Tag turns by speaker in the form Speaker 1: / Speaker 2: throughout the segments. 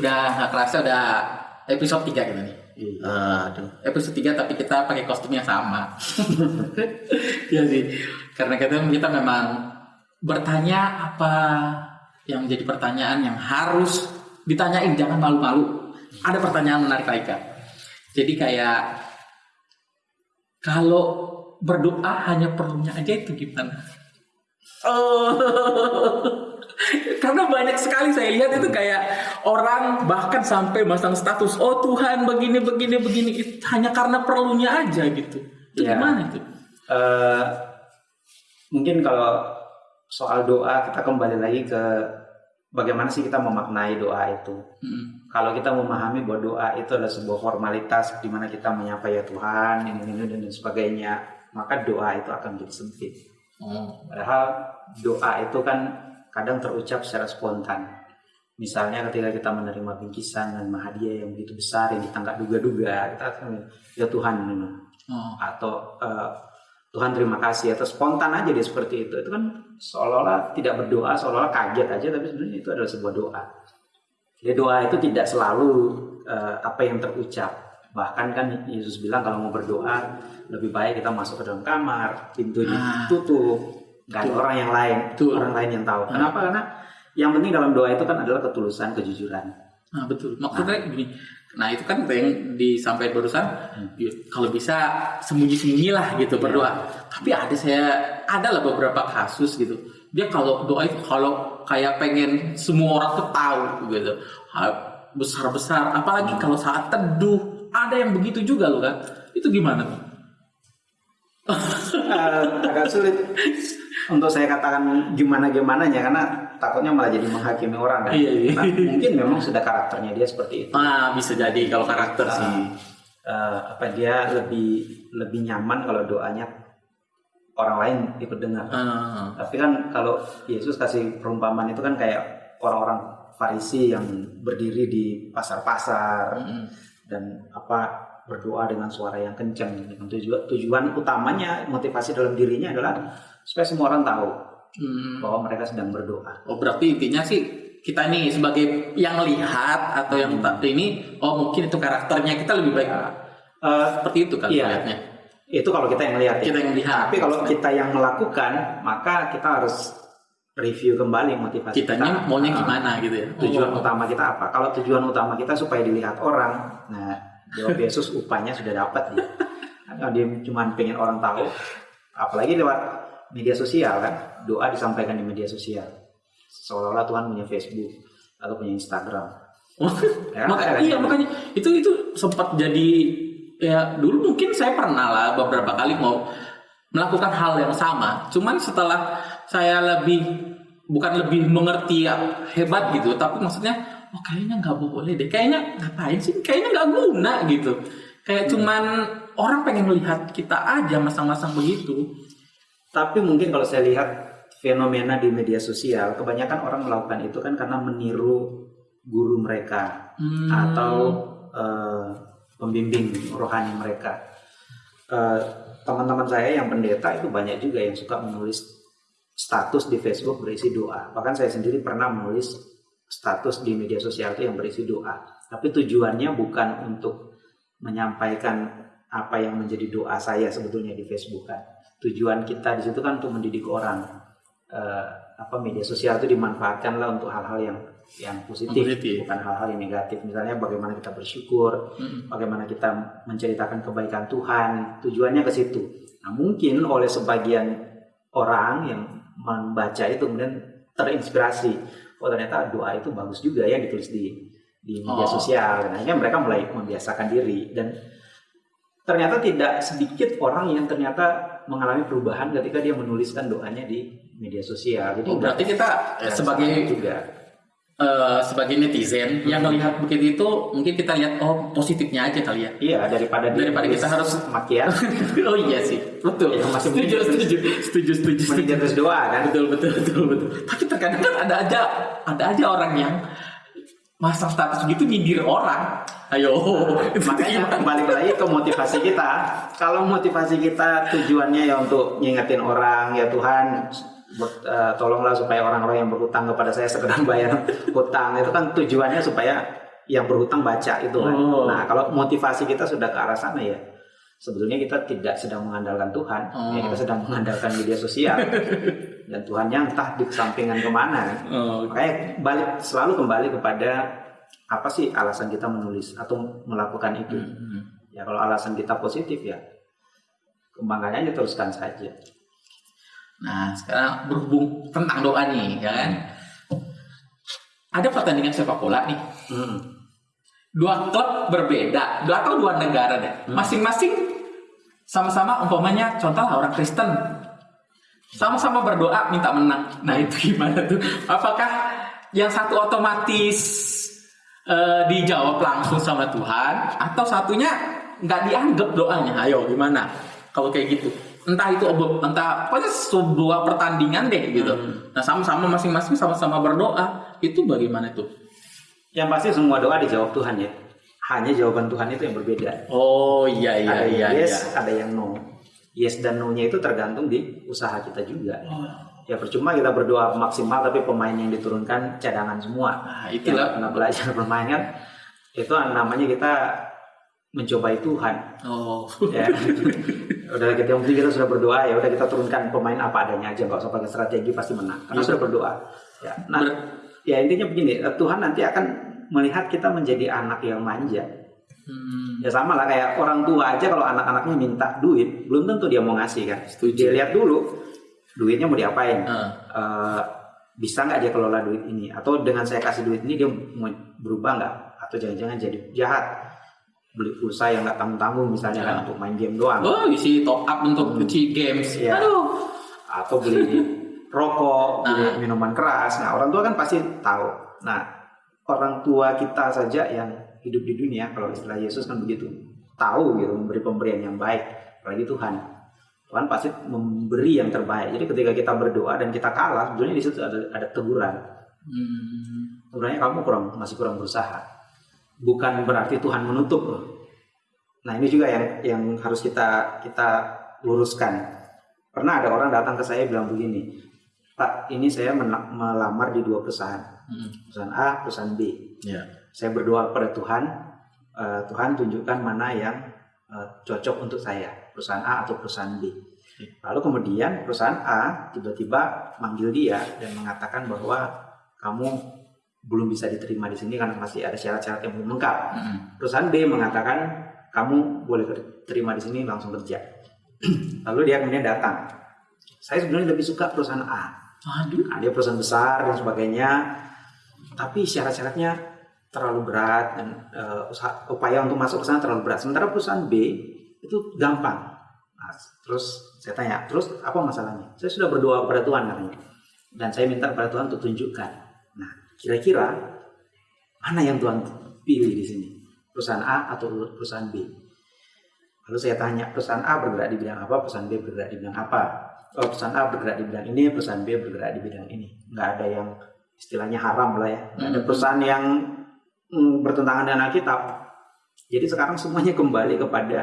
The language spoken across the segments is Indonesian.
Speaker 1: Udah nggak kerasa udah episode 3 kita nih.
Speaker 2: Iya.
Speaker 1: Aduh, episode 3 tapi kita pakai kostum yang sama. Iya sih. Karena kita kita memang bertanya apa yang menjadi pertanyaan yang harus ditanyain jangan malu-malu. Ada pertanyaan menarik Raika. Jadi kayak kalau berdoa hanya perlunya aja itu gimana? Oh, karena banyak sekali saya lihat itu kayak orang bahkan sampai masang status, oh Tuhan begini begini begini, itu hanya karena perlunya aja gitu. Itu
Speaker 2: Iya.
Speaker 1: gimana itu?
Speaker 2: Eh, mungkin kalau soal doa kita kembali lagi ke bagaimana sih kita memaknai doa itu.
Speaker 1: Hmm.
Speaker 2: Kalau kita memahami bahwa doa itu adalah sebuah formalitas di mana kita menyapa ya Tuhan, ini, ini, ini, dan sebagainya, maka doa itu akan menjadi sempit.
Speaker 1: Oh,
Speaker 2: Padahal doa itu kan kadang terucap secara spontan. Misalnya ketika kita menerima bingkisan dan hadiah yang begitu besar yang kita nggak duga-duga, kita akan ya Tuhan ini."
Speaker 1: oh,
Speaker 2: atau eh, Tuhan terima kasih atau spontan aja dia seperti itu. Itu kan seolah-olah tidak berdoa, seolah-olah kaget aja, tapi sebenarnya itu adalah sebuah doa. Jadi doa itu tidak selalu eh, apa yang terucap. Bahkan kan Yesus bilang kalau mau berdoa lebih baik kita masuk ke dalam kamar, pintu
Speaker 1: Ah.
Speaker 2: ditutup, nggak ada orang yang lain,
Speaker 1: Betul.
Speaker 2: orang lain yang tahu.
Speaker 1: Ah.
Speaker 2: Kenapa? Karena yang penting dalam doa itu kan adalah ketulusan, kejujuran.
Speaker 1: nah betul. Maksudnya gini, nah itu kan yang disampaikan barusan, ya, kalau bisa sembunyi-sembunyi lah gitu berdoa. Tapi ada saya ada lah beberapa kasus gitu. Dia kalau doa itu kalau kayak pengen semua orang tuh tahu gitu. Ha- Besar-besar, apalagi kalau saat teduh, ada yang begitu juga loh kan. Itu gimana tuh?
Speaker 2: Eh, agak sulit untuk saya katakan gimana gimana ya karena takutnya malah jadi menghakimi orang kan.
Speaker 1: Iya, iya.
Speaker 2: Nah, mungkin memang sudah karakternya dia seperti itu.
Speaker 1: Ah, bisa jadi kalau karakter sih.
Speaker 2: Eh, apa dia lebih lebih nyaman kalau doanya orang lain ikut dengar.
Speaker 1: Ah,
Speaker 2: Tapi kan kalau Yesus kasih perumpamaan itu kan kayak orang-orang Farisi yang berdiri di pasar-pasar
Speaker 1: mm,
Speaker 2: dan apa berdoa dengan suara yang kencang tujuan tujuan utamanya motivasi dalam dirinya adalah supaya semua orang tahu
Speaker 1: mm.
Speaker 2: bahwa mereka sedang berdoa.
Speaker 1: Oh berarti intinya sih kita nih sebagai yang lihat atau yang tak ini, oh mungkin itu karakternya kita lebih baik
Speaker 2: Eh,
Speaker 1: seperti itu kan
Speaker 2: Iya.
Speaker 1: melihatnya.
Speaker 2: itu kalau kita yang lihat ya.
Speaker 1: Kita yang lihat.
Speaker 2: Tapi kalau kita yang melakukan, maka kita harus review kembali motivasi
Speaker 1: kitanya
Speaker 2: kita.
Speaker 1: maunya
Speaker 2: Ah,
Speaker 1: gimana gitu ya?
Speaker 2: Tujuan
Speaker 1: Oh.
Speaker 2: utama kita apa? Kalau tujuan utama kita supaya dilihat orang, nah jawab Yesus upahnya sudah dapat dia. Kalau dia cuma pengen orang tahu, apalagi lewat media sosial kan, doa disampaikan di media sosial. Seolah-olah Tuhan punya Facebook atau punya Instagram. Ya,
Speaker 1: Maka-
Speaker 2: kan?
Speaker 1: iya makanya itu itu sempat jadi ya dulu mungkin saya pernah lah beberapa kali mau melakukan hal yang sama. Cuman setelah saya lebih bukan lebih mengerti ya, hebat gitu, tapi maksudnya oh kayaknya nggak boleh deh. Kayaknya ngapain sih? Kayaknya nggak guna gitu. Kayak cuman orang pengen melihat kita aja masang-masang begitu.
Speaker 2: Tapi mungkin kalau saya lihat fenomena di media sosial, kebanyakan orang melakukan itu kan karena meniru guru mereka
Speaker 1: Hmm.
Speaker 2: atau eh, pembimbing rohani mereka. Eh, Teman-teman saya yang pendeta itu banyak juga yang suka menulis status di Facebook berisi doa. Bahkan saya sendiri pernah menulis status di media sosial itu yang berisi doa. Tapi tujuannya bukan untuk menyampaikan apa yang menjadi doa saya sebetulnya di Facebook kan. Tujuan kita di situ kan untuk mendidik orang. Eh, apa media sosial itu dimanfaatkanlah untuk hal-hal yang yang positif,
Speaker 1: Positif.
Speaker 2: bukan hal-hal yang negatif. Misalnya bagaimana kita bersyukur,
Speaker 1: Mm-mm.
Speaker 2: bagaimana kita menceritakan kebaikan Tuhan, tujuannya ke situ. Nah, mungkin oleh sebagian orang yang membaca itu kemudian terinspirasi, oh ternyata doa itu bagus juga ya ditulis di di media
Speaker 1: Oh.
Speaker 2: sosial. Nah, akhirnya mereka mulai membiasakan diri dan ternyata tidak sedikit orang yang ternyata mengalami perubahan ketika dia menuliskan doanya di media sosial. Jadi
Speaker 1: Oh, berarti kita sebagai
Speaker 2: juga
Speaker 1: eh, sebagai netizen yang melihat begitu itu mungkin kita lihat oh positifnya aja kali ya.
Speaker 2: iya daripada
Speaker 1: Daripada kita harus-
Speaker 2: makian
Speaker 1: oh iya sih, betul.
Speaker 2: Itu masih
Speaker 1: setuju, setuju, setuju, setuju, setuju.
Speaker 2: mending terus doa kan.
Speaker 1: Betul, betul, betul, betul. Tapi terkadang kan ada aja, ada aja orang yang masang status gitu nyindir orang. Ayo, itu
Speaker 2: Makanya balik lagi ke motivasi kita. Kalau motivasi kita tujuannya ya untuk ngingetin orang ya Tuhan ber- eh, tolonglah supaya orang-orang yang berhutang kepada saya segera bayar hutang itu kan tujuannya supaya yang berhutang baca itu kan.
Speaker 1: Oh.
Speaker 2: Nah, kalau motivasi kita sudah ke arah sana ya sebetulnya kita tidak sedang mengandalkan Tuhan,
Speaker 1: Oh.
Speaker 2: ya kita sedang mengandalkan media sosial. Dan Tuhannya entah di kesampingan ke mana. kan.
Speaker 1: Oh,
Speaker 2: Makanya balik selalu kembali kepada apa sih alasan kita menulis atau melakukan itu.
Speaker 1: hmm.
Speaker 2: Ya kalau alasan kita positif ya kembangkannya aja teruskan saja.
Speaker 1: Nah, sekarang berhubung tentang doa nih, ya kan? Ada pertandingan sepak bola nih.
Speaker 2: Hmm.
Speaker 1: Dua klub berbeda, dua atau dua negara deh. Masing-masing sama-sama umpamanya contoh orang Kristen. Sama-sama berdoa minta menang. Nah, itu gimana tuh? Apakah yang satu otomatis eh, dijawab langsung sama Tuhan atau satunya nggak dianggap doanya? Ayo gimana? Kalau kayak gitu. Entah itu entah pokoknya sebuah pertandingan deh gitu. Nah, sama-sama masing-masing sama-sama berdoa. Itu bagaimana tuh?
Speaker 2: Yang pasti semua doa dijawab Tuhan ya. Hanya jawaban Tuhan itu yang berbeda.
Speaker 1: Oh iya iya
Speaker 2: ada
Speaker 1: iya
Speaker 2: yang yes,
Speaker 1: iya.
Speaker 2: ada yang no. Yes dan no-nya itu tergantung di usaha kita juga.
Speaker 1: Oh.
Speaker 2: Ya percuma kita berdoa maksimal tapi pemain yang diturunkan cadangan semua.
Speaker 1: Nah, itulah.
Speaker 2: nggak belajar bermain kan itu namanya kita mencobai Tuhan.
Speaker 1: Oh.
Speaker 2: Ya. udah kita yang penting kita sudah berdoa ya udah kita turunkan pemain apa adanya aja nggak usah pakai strategi pasti menang karena
Speaker 1: Iya.
Speaker 2: sudah berdoa. Ya. Nah,
Speaker 1: Ber-
Speaker 2: ya intinya begini, Tuhan nanti akan melihat kita menjadi anak yang manja.
Speaker 1: Hmm.
Speaker 2: Ya sama lah kayak orang tua aja kalau anak-anaknya minta duit, belum tentu dia mau ngasih kan.
Speaker 1: Setuju.
Speaker 2: Dia lihat dulu duitnya mau diapain.
Speaker 1: Ah.
Speaker 2: Eh, bisa nggak dia kelola duit ini? Atau dengan saya kasih duit ini dia mau berubah nggak? Atau jangan-jangan jadi jahat? Beli pulsa yang nggak tanggung-tanggung misalnya
Speaker 1: Ya.
Speaker 2: kan untuk main game doang.
Speaker 1: Oh, isi top up untuk cuci games.
Speaker 2: Iya.
Speaker 1: Aduh.
Speaker 2: Atau beli rokok, beli
Speaker 1: Ah.
Speaker 2: minuman keras. Nah orang tua kan pasti tahu. Nah orang tua kita saja yang hidup di dunia, kalau istilah Yesus kan begitu, tahu gitu memberi pemberian yang baik, apalagi Tuhan. Tuhan pasti memberi yang terbaik. Jadi ketika kita berdoa dan kita kalah, sebetulnya di situ ada, ada teguran.
Speaker 1: Hmm.
Speaker 2: Sebenarnya kamu kurang masih kurang berusaha. Bukan berarti Tuhan menutup loh. Nah ini juga yang yang harus kita kita luruskan. Pernah ada orang datang ke saya bilang begini, Pak, ini saya melamar di dua perusahaan,
Speaker 1: Hmm.
Speaker 2: perusahaan A, perusahaan B.
Speaker 1: Ya.
Speaker 2: Saya berdoa kepada Tuhan, eh, Tuhan tunjukkan mana yang eh, cocok untuk saya, perusahaan A atau perusahaan B. Lalu kemudian perusahaan A tiba-tiba manggil dia dan mengatakan bahwa kamu belum bisa diterima di sini karena masih ada syarat-syarat yang belum lengkap.
Speaker 1: Hmm.
Speaker 2: Perusahaan B mengatakan kamu boleh terima di sini langsung kerja. Lalu dia kemudian datang. Saya sebenarnya lebih suka perusahaan A.
Speaker 1: Aduh.
Speaker 2: Nah, dia perusahaan besar dan sebagainya. Tapi syarat-syaratnya terlalu berat dan eh, usaha- upaya untuk masuk ke sana terlalu berat. Sementara perusahaan B itu gampang. Nah, terus saya tanya, terus apa masalahnya? Saya sudah berdoa kepada Tuhan katanya. Dan saya minta kepada Tuhan untuk tunjukkan. Nah, kira-kira mana yang Tuhan pilih di sini? Perusahaan A atau perusahaan B? Lalu saya tanya, perusahaan A bergerak di bidang apa, perusahaan B bergerak di bidang apa? Oh, perusahaan A bergerak di bidang ini, perusahaan B bergerak di bidang ini. Nggak ada yang istilahnya haram lah ya. Nggak ada
Speaker 1: Hmm.
Speaker 2: perusahaan yang mm, bertentangan dengan Alkitab. Jadi sekarang semuanya kembali kepada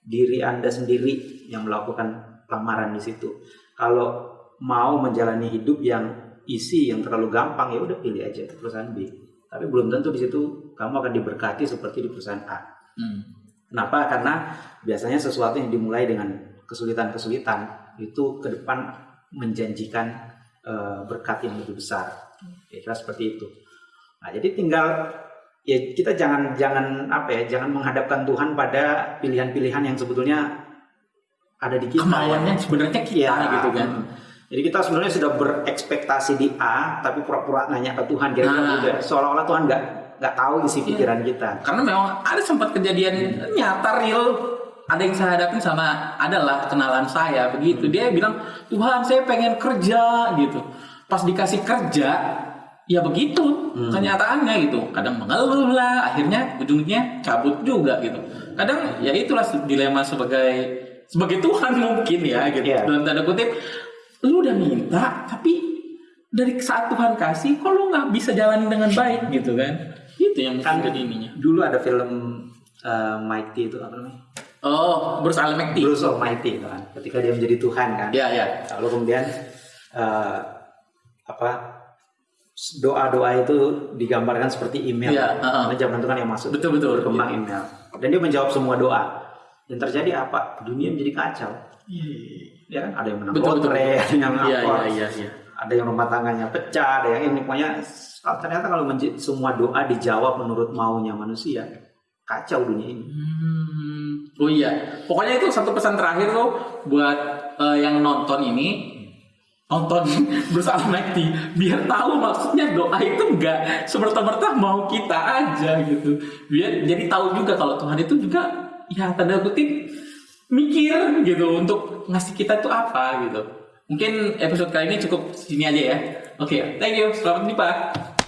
Speaker 2: diri Anda sendiri yang melakukan lamaran di situ. Kalau mau menjalani hidup yang isi yang terlalu gampang ya udah pilih aja perusahaan B. Tapi belum tentu di situ kamu akan diberkati seperti di perusahaan A.
Speaker 1: Hmm.
Speaker 2: Kenapa? Karena biasanya sesuatu yang dimulai dengan kesulitan-kesulitan itu ke depan menjanjikan eh, berkat yang lebih besar. Kira seperti itu. Nah, jadi tinggal ya kita jangan jangan apa ya, jangan menghadapkan Tuhan pada pilihan-pilihan yang sebetulnya ada di kita.
Speaker 1: Kemauannya sebenarnya kita
Speaker 2: Iya,
Speaker 1: gitu kan.
Speaker 2: mm. Jadi kita sebenarnya sudah berekspektasi di A, tapi pura-pura nanya ke Tuhan. Kira-kira
Speaker 1: Nah.
Speaker 2: udah seolah-olah Tuhan nggak nggak tahu isi
Speaker 1: Iya.
Speaker 2: pikiran kita.
Speaker 1: Karena memang ada sempat kejadian nyata real ada yang saya hadapin sama adalah kenalan saya begitu dia bilang Tuhan saya pengen kerja gitu pas dikasih kerja ya begitu kenyataannya gitu kadang mengeluh lah akhirnya ujungnya cabut juga gitu kadang ya itulah dilema sebagai sebagai Tuhan mungkin ya gitu
Speaker 2: Iya.
Speaker 1: dalam tanda kutip lu udah minta tapi dari saat Tuhan kasih kok lu nggak bisa jalanin dengan baik gitu kan itu yang
Speaker 2: Kan-
Speaker 1: jadi ininya
Speaker 2: Dulu ada film eh, Mighty itu apa namanya?
Speaker 1: Oh, Bruce Almighty.
Speaker 2: Bruce Almighty itu kan. Ketika dia menjadi Tuhan kan.
Speaker 1: Ya, ya.
Speaker 2: Lalu kemudian eh, apa doa-doa itu digambarkan seperti email.
Speaker 1: Iya, heeh.
Speaker 2: Karena zaman itu kan yang masuk
Speaker 1: Betul, betul.
Speaker 2: berkembang email. Dan dia menjawab semua doa. Yang terjadi apa? Dunia menjadi kacau. Ya kan? Ada yang menang
Speaker 1: Betul, betul.
Speaker 2: lotre, ada yang
Speaker 1: Iya,
Speaker 2: apa,
Speaker 1: iya, iya, iya.
Speaker 2: ada yang rumah tangganya pecah, ada yang ini pokoknya ternyata kalau semua doa dijawab menurut maunya manusia, kacau dunia ini.
Speaker 1: Hmm, oh iya, pokoknya itu satu pesan terakhir tuh buat eh, yang nonton ini nonton bersama Mekti biar tahu maksudnya doa itu enggak semerta-merta mau kita aja gitu biar jadi tahu juga kalau Tuhan itu juga ya tanda kutip mikir gitu untuk ngasih kita itu apa gitu. Mungkin episode kali ini cukup sini aja ya. Oke thank you. Selamat pak